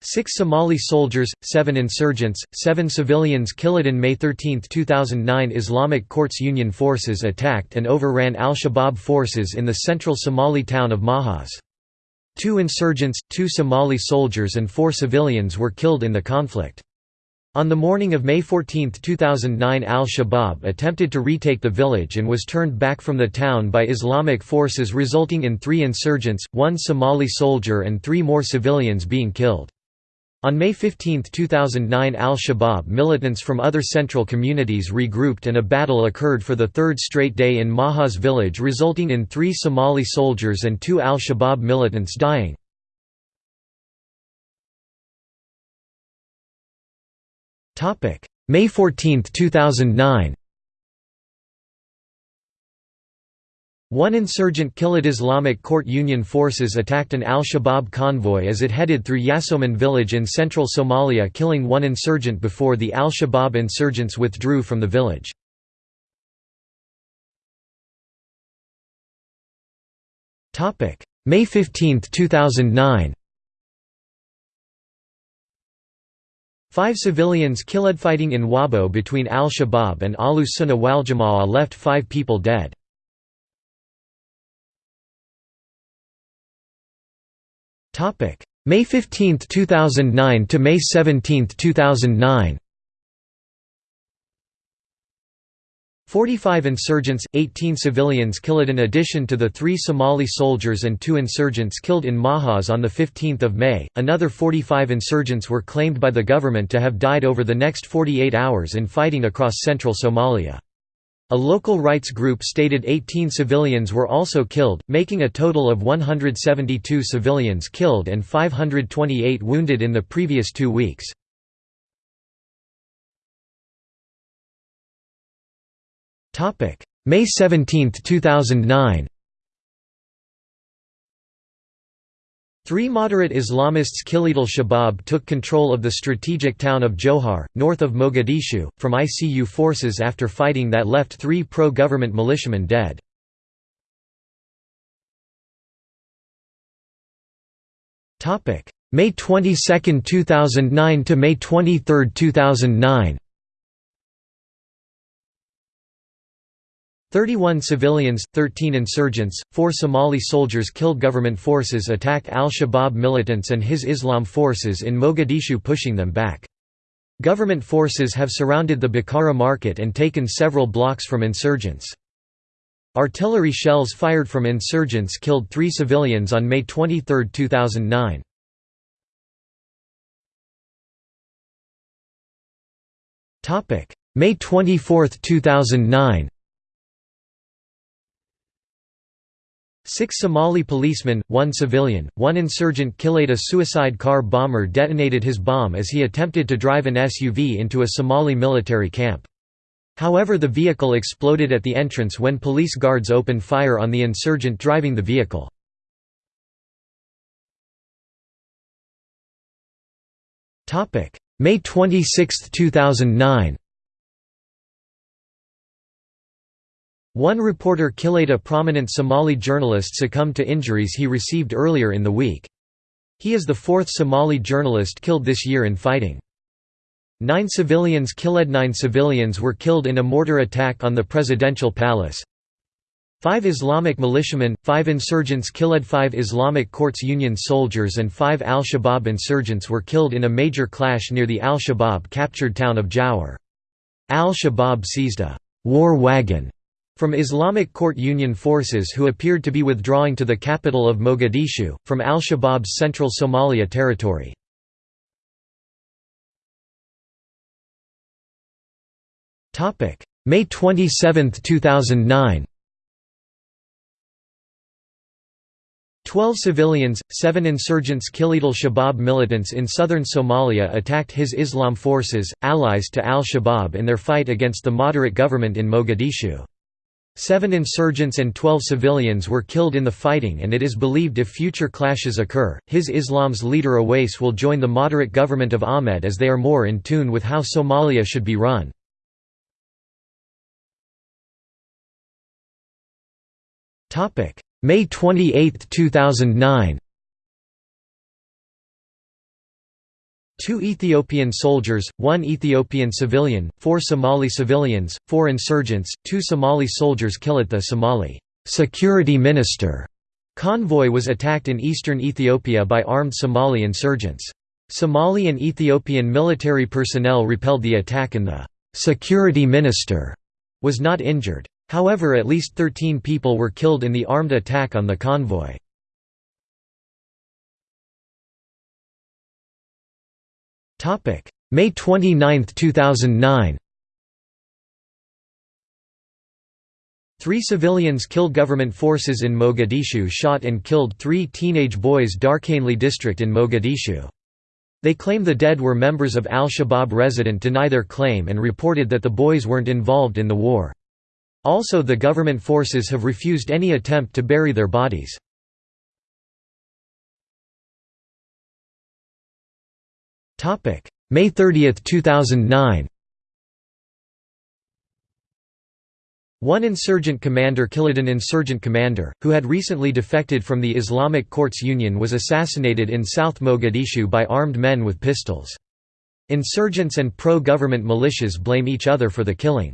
Six Somali soldiers, seven insurgents, seven civilians killed in May 13, 2009 Islamic Courts Union forces attacked and overran al-Shabaab forces in the central Somali town of Mahas. Two insurgents, two Somali soldiers and four civilians were killed in the conflict. On the morning of May 14, 2009 al-Shabaab attempted to retake the village and was turned back from the town by Islamic forces resulting in three insurgents, one Somali soldier and three more civilians being killed. On May 15, 2009 al-Shabaab militants from other central communities regrouped and a battle occurred for the third straight day in Mahas village resulting in three Somali soldiers and two al-Shabaab militants dying. May 14, 2009 One insurgent killed Islamic Court Union forces attacked an al-Shabaab convoy as it headed through Yasoman village in central Somalia killing one insurgent before the al-Shabaab insurgents withdrew from the village. May 15, 2009 Five civilians killed fighting in Wabo between al-Shabaab and Ahlus Sunnah wal Jama'ah left five people dead. Topic: May 15, 2009 to May 17, 2009. 45 insurgents, 18 civilians killed in addition to the three Somali soldiers and two insurgents killed in Mahas on 15 May. Another 45 insurgents were claimed by the government to have died over the next 48 hours in fighting across central Somalia. A local rights group stated 18 civilians were also killed, making a total of 172 civilians killed and 528 wounded in the previous two weeks. May 17, 2009 Three moderate Islamists Killit al-Shabaab took control of the strategic town of Jowhar, north of Mogadishu, from ICU forces after fighting that left three pro-government militiamen dead. May 22, 2009 to May 23, 2009 31 civilians, 13 insurgents, 4 Somali soldiers killed government forces attack al-Shabaab militants and Hizbul Islam forces in Mogadishu pushing them back. Government forces have surrounded the Bakara market and taken several blocks from insurgents. Artillery shells fired from insurgents killed three civilians on May 23, 2009. May 24, 2009 Six Somali policemen, one civilian, one insurgent killed a suicide car bomber detonated his bomb as he attempted to drive an SUV into a Somali military camp. However the vehicle exploded at the entrance when police guards opened fire on the insurgent driving the vehicle. May 26, 2009 One reporter killed a prominent Somali journalist succumbed to injuries he received earlier in the week. He is the fourth Somali journalist killed this year in fighting. Nine civilians killed Nine civilians were killed in a mortar attack on the presidential palace. Five Islamic militiamen, five insurgents killed five Islamic Courts Union soldiers and five al-Shabaab insurgents were killed in a major clash near the al-Shabaab captured town of Jowhar. Al-Shabaab seized a «war wagon» From Islamic Court Union forces who appeared to be withdrawing to the capital of Mogadishu, from al-Shabaab's central Somalia territory. May 27, 2009 Twelve civilians, seven insurgents Killit al-Shabaab militants in southern Somalia attacked Hizbul Islam forces, allies to al-Shabaab in their fight against the moderate government in Mogadishu. Seven insurgents and twelve civilians were killed in the fighting and it is believed if future clashes occur, Hizbul Islam's leader Aweys will join the moderate government of Ahmed as they are more in tune with how Somalia should be run. May 28, 2009 Two Ethiopian soldiers, one Ethiopian civilian, four Somali civilians, four insurgents, two Somali soldiers killed the Somali security minister convoy was attacked in eastern Ethiopia by armed Somali insurgents. Somali and Ethiopian military personnel repelled the attack and the security minister was not injured. However at least 13 people were killed in the armed attack on the convoy. May 29, 2009 Three civilians killed government forces in Mogadishu shot and killed three teenage boys Dharkenley district in Mogadishu. They claim the dead were members of al-Shabaab resident deny their claim and reported that the boys weren't involved in the war. Also the government forces have refused any attempt to bury their bodies. May 30, 2009 One insurgent commander killed an insurgent commander, who had recently defected from the Islamic Courts Union was assassinated in South Mogadishu by armed men with pistols. Insurgents and pro-government militias blame each other for the killing.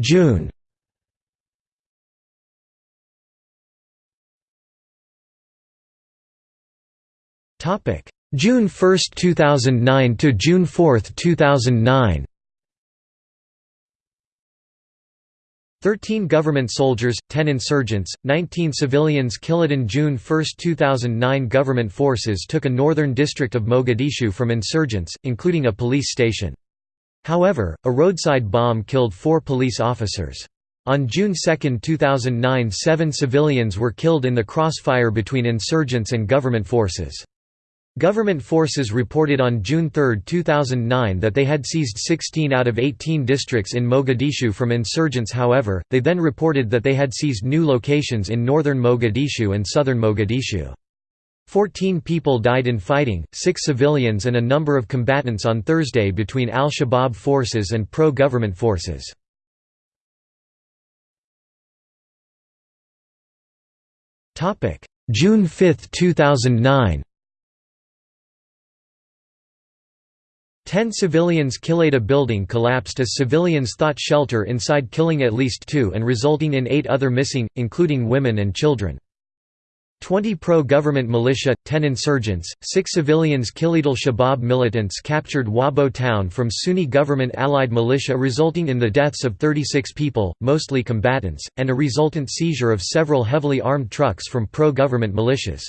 June June 1, 2009 to June 4, 2009 13 government soldiers, 10 insurgents, 19 civilians killed in June 1, 2009 Government forces took a northern district of Mogadishu from insurgents, including a police station. However, a roadside bomb killed four police officers. On June 2, 2009 seven civilians were killed in the crossfire between insurgents and government forces. Government forces reported on June 3, 2009 that they had seized 16 out of 18 districts in Mogadishu from insurgents however, they then reported that they had seized new locations in northern Mogadishu and southern Mogadishu. Fourteen people died in fighting, six civilians and a number of combatants on Thursday between al-Shabaab forces and pro-government forces. June 5, 2009 Ten civilians killed a building collapsed as civilians thought shelter inside killing at least two and resulting in eight other missing, including women and children. 20 pro-government militia, 10 insurgents, 6 civilians killed al-Shabaab militants captured Wabo town from Sunni government allied militia resulting in the deaths of 36 people, mostly combatants, and a resultant seizure of several heavily armed trucks from pro-government militias.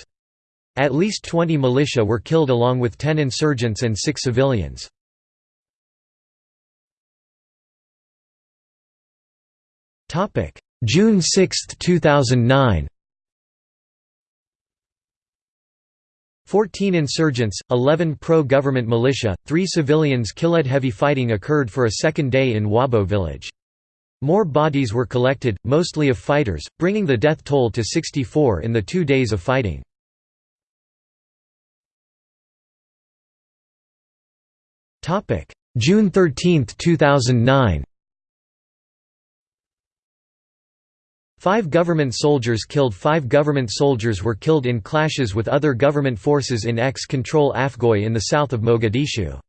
At least 20 militia were killed along with 10 insurgents and 6 civilians. June 6, 2009 14 insurgents, 11 pro-government militia, 3 civilians killed heavy fighting occurred for a second day in Wabo village. More bodies were collected, mostly of fighters, bringing the death toll to 64 in the two days of fighting. Topic: June 13, 2009. Five government soldiers killed Five government soldiers were killed in clashes with other government forces in ex-control Afgoye in the south of Mogadishu.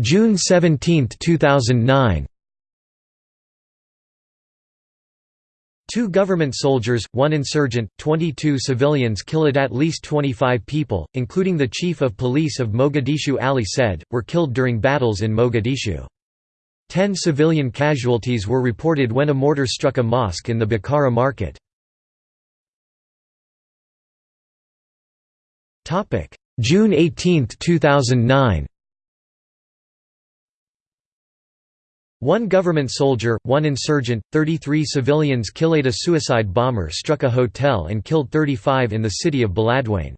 June 17, 2009 Two government soldiers, one insurgent, 22 civilians killed at least 25 people, including the chief of police of Mogadishu Ali said, were killed during battles in Mogadishu. Ten civilian casualties were reported when a mortar struck a mosque in the Bakara market. June 18, 2009 One government soldier, one insurgent, 33 civilians killed a suicide bomber struck a hotel and killed 35 in the city of Beledweyne.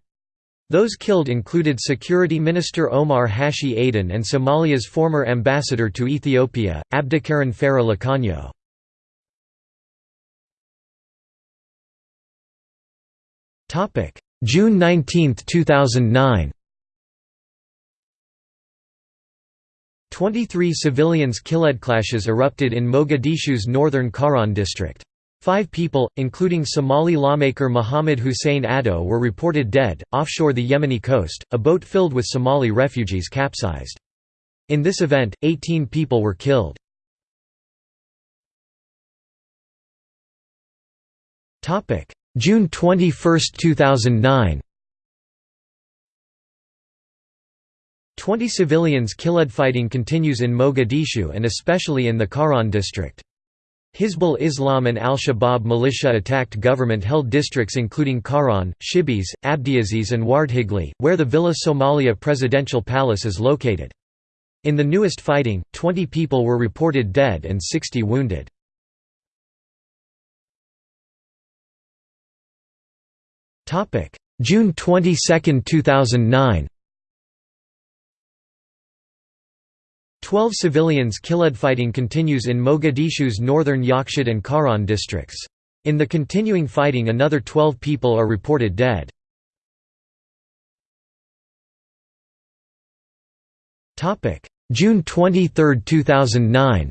Those killed included Security Minister Omar Hashi Aden and Somalia's former ambassador to Ethiopia, Abdikarim Farah Laqanyo. June 19, 2009 23 civilians killed clashes erupted in Mogadishu's northern Karan district. Five people, including Somali lawmaker Mohammed Hussein Addo were reported dead. Offshore the Yemeni coast, a boat filled with Somali refugees capsized. In this event, 18 people were killed. June 21, 2009 Twenty civilians killed. Fighting continues in Mogadishu and especially in the Karan district. Hizbul Islam and al-Shabaab militia attacked government-held districts including Karan, Shibis, Abdiaziz and Wardhigli, where the Villa Somalia presidential palace is located. In the newest fighting, 20 people were reported dead and 60 wounded. June 22, 2009 Twelve civilians killed. Fighting continues in Mogadishu's northern Yaqshid and Karan districts. In the continuing fighting another 12 people are reported dead. June 23, 2009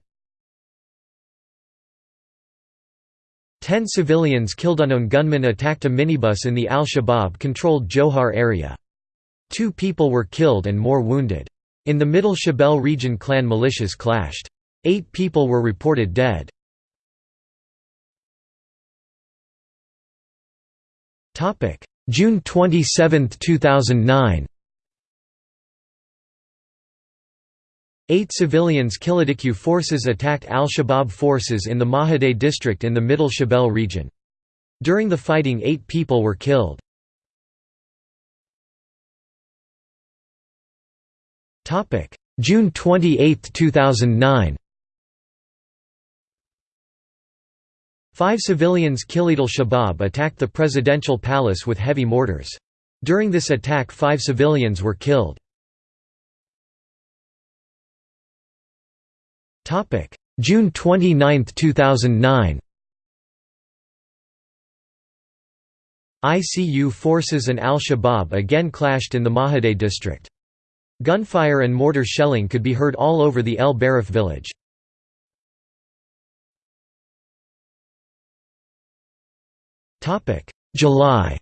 Ten civilians killed unknown gunmen attacked a minibus in the al-Shabaab-controlled Jowhar area. Two people were killed and more wounded. In the Middle Shabelle region clan militias clashed. Eight people were reported dead. June 27, 2009 Eight civilians Kilidikyu forces attacked al-Shabaab forces in the Mahadai district in the Middle Shabelle region. During the fighting eight people were killed. June 28, 2009 Five civilians killed. Al-Shabaab attacked the presidential palace with heavy mortars. During this attack five civilians were killed. June 29, 2009 ICU forces and al-Shabaab again clashed in the Mahadai district. Gunfire and mortar shelling could be heard all over the El Barif village. July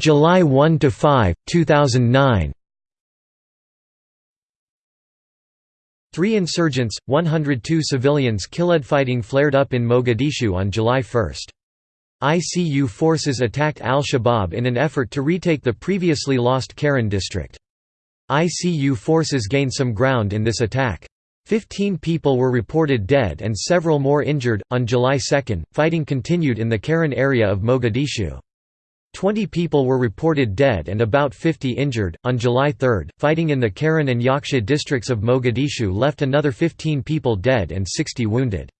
July 1 to 5, 2009. Three insurgents, 102 civilians killed. Fighting flared up in Mogadishu on July 1. ICU forces attacked al-Shabaab in an effort to retake the previously lost Karan district. ICU forces gained some ground in this attack. Fifteen people were reported dead and several more injured. On July 2, fighting continued in the Karan area of Mogadishu. Twenty people were reported dead and about 50 injured. On July 3, fighting in the Karan and Yaksha districts of Mogadishu left another 15 people dead and 60 wounded.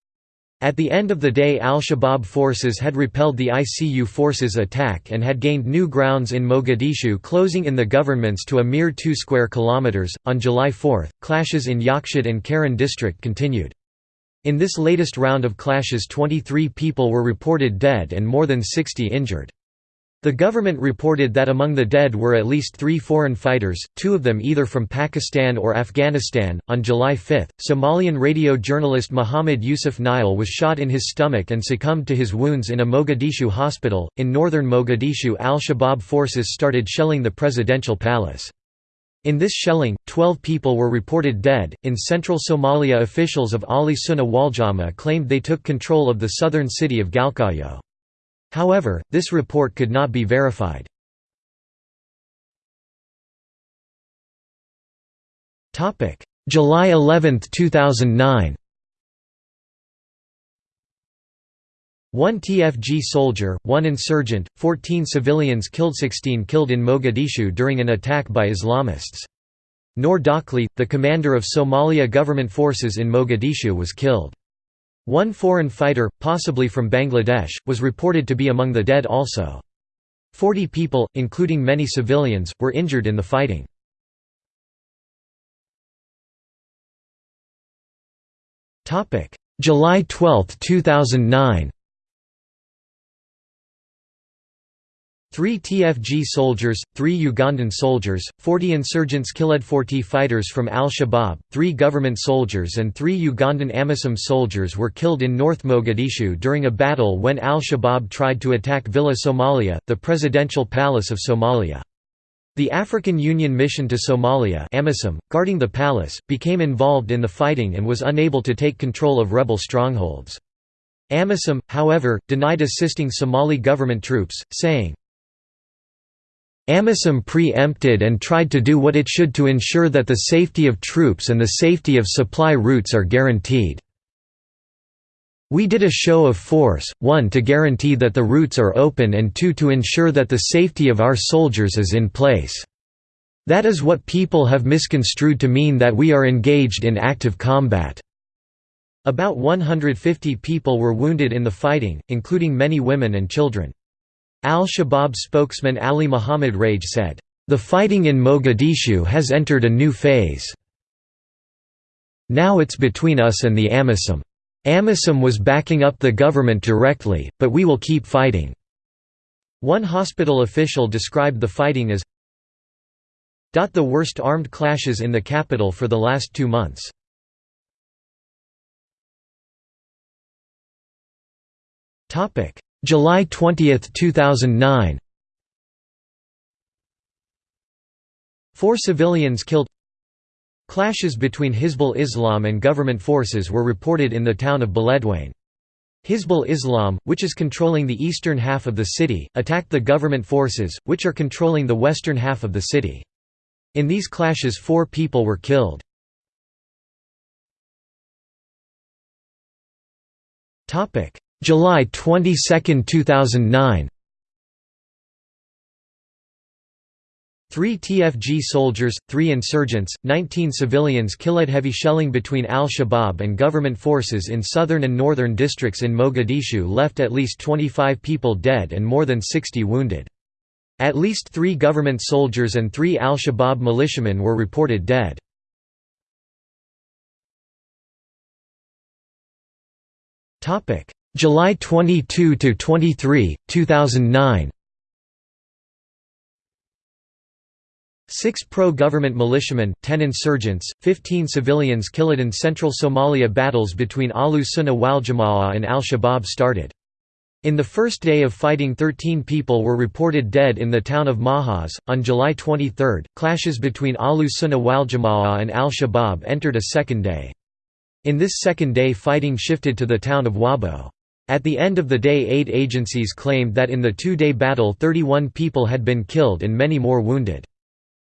At the end of the day al-Shabaab forces had repelled the ICU forces' attack and had gained new grounds in Mogadishu closing in the governments to a mere 2 square kilometers. On July 4, clashes in Yaqshid and Karan district continued. In this latest round of clashes 23 people were reported dead and more than 60 injured. The government reported that among the dead were at least three foreign fighters, two of them either from Pakistan or Afghanistan. On July 5, Somalian radio journalist Muhammad Yusuf Nile was shot in his stomach and succumbed to his wounds in a Mogadishu hospital. In northern Mogadishu, al Shabaab forces started shelling the presidential palace. In this shelling, 12 people were reported dead. In central Somalia, officials of Ali Sunnah Waljama claimed they took control of the southern city of Galkayo. However, this report could not be verified. July 11, 2009 One TFG soldier, one insurgent, 14 civilians killed 16 killed in Mogadishu during an attack by Islamists. Noor Dakhli, the commander of Somalia government forces in Mogadishu was killed. One foreign fighter, possibly from Bangladesh, was reported to be among the dead also. Forty people, including many civilians, were injured in the fighting. July 12, 2009 Three TFG soldiers, three Ugandan soldiers, 40 insurgents killed 40 fighters from al-Shabaab, three government soldiers and three Ugandan AMISOM soldiers were killed in North Mogadishu during a battle when al-Shabaab tried to attack Villa Somalia, the presidential palace of Somalia. The African Union Mission to Somalia AMISOM, guarding the palace, became involved in the fighting and was unable to take control of rebel strongholds. AMISOM, however, denied assisting Somali government troops, saying, AMISOM pre-empted and tried to do what it should to ensure that the safety of troops and the safety of supply routes are guaranteed. We did a show of force, one to guarantee that the routes are open and two to ensure that the safety of our soldiers is in place. That is what people have misconstrued to mean that we are engaged in active combat." About 150 people were wounded in the fighting, including many women and children. Al-Shabaab spokesman Ali Muhammad Rage said, "...the fighting in Mogadishu has entered a new phase. Now it's between us and the AMISOM. AMISOM was backing up the government directly, but we will keep fighting." One hospital official described the fighting as the worst armed clashes in the capital for the last two months. Topic: July 20, 2009 Four civilians killed Clashes between Hizbul Islam and government forces were reported in the town of Beledweyne. Hizbul Islam, which is controlling the eastern half of the city, attacked the government forces, which are controlling the western half of the city. In these clashes four people were killed. July 22, 2009 Three TFG soldiers, three insurgents, 19 civilians killed heavy shelling between al-Shabaab and government forces in southern and northern districts in Mogadishu left at least 25 people dead and more than 60 wounded. At least three government soldiers and three al-Shabaab militiamen were reported dead. July 22 to 23, 2009 Six pro-government militiamen, ten insurgents, 15 civilians killed in central Somalia battles between Ahlu Sunnah wal Jama'ah and al-Shabaab started. In the first day of fighting 13 people were reported dead in the town of Mahas. On July 23, clashes between Ahlu Sunnah wal Jama'ah and al-Shabaab entered a second day. In this second day fighting shifted to the town of Wabho. At the end of the day aid agencies claimed that in the two-day battle 31 people had been killed and many more wounded.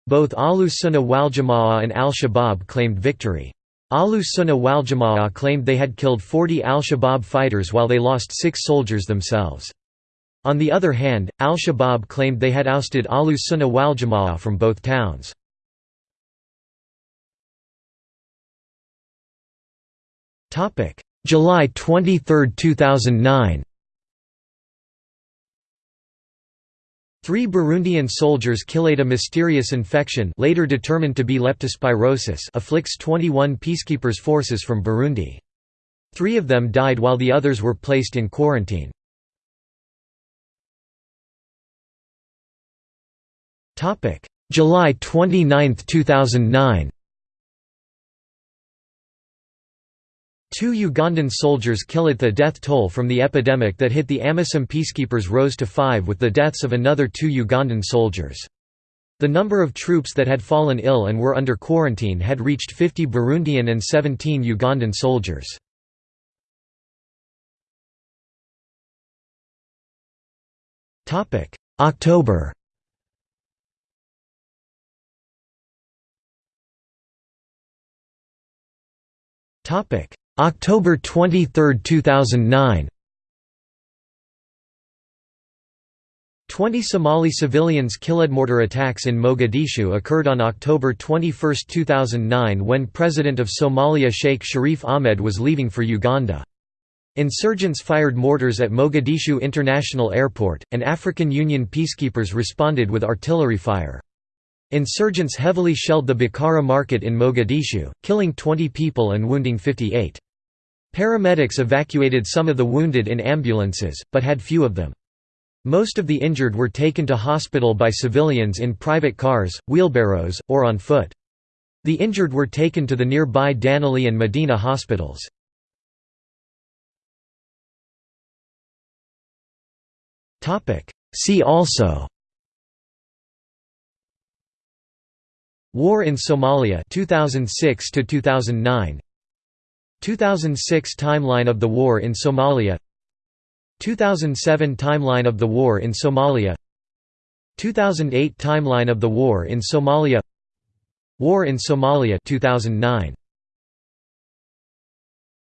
Both Ahlu Sunnah wal and al-Shabaab claimed victory. Ahlu Sunnah wal claimed they had killed 40 al-Shabaab fighters while they lost six soldiers themselves. On the other hand, al-Shabaab claimed they had ousted Ahlu Sunnah wal from both towns. July 23, 2009 Three Burundian soldiers killed a mysterious infection later determined to be leptospirosis afflicts 21 peacekeepers' forces from Burundi. Three of them died while the others were placed in quarantine. July 29, 2009 Two Ugandan soldiers killed the death toll from the epidemic that hit the AMISOM peacekeepers rose to five with the deaths of another two Ugandan soldiers. The number of troops that had fallen ill and were under quarantine had reached 50 Burundian and 17 Ugandan soldiers. October Topic October 23, 2009 Twenty Somali civilians killed mortar attacks in Mogadishu occurred on October 21, 2009 when President of Somalia Sheikh Sharif Ahmed was leaving for Uganda. Insurgents fired mortars at Mogadishu International Airport, and African Union peacekeepers responded with artillery fire. Insurgents heavily shelled the Bakara market in Mogadishu, killing 20 people and wounding 58. Paramedics evacuated some of the wounded in ambulances, but had few of them. Most of the injured were taken to hospital by civilians in private cars, wheelbarrows, or on foot. The injured were taken to the nearby Daynile and Medina hospitals. See also War in Somalia 2006 to 2009 2006 Timeline of the war in Somalia. 2007 Timeline of the war in Somalia. 2008 Timeline of the war in Somalia. War in Somalia 2009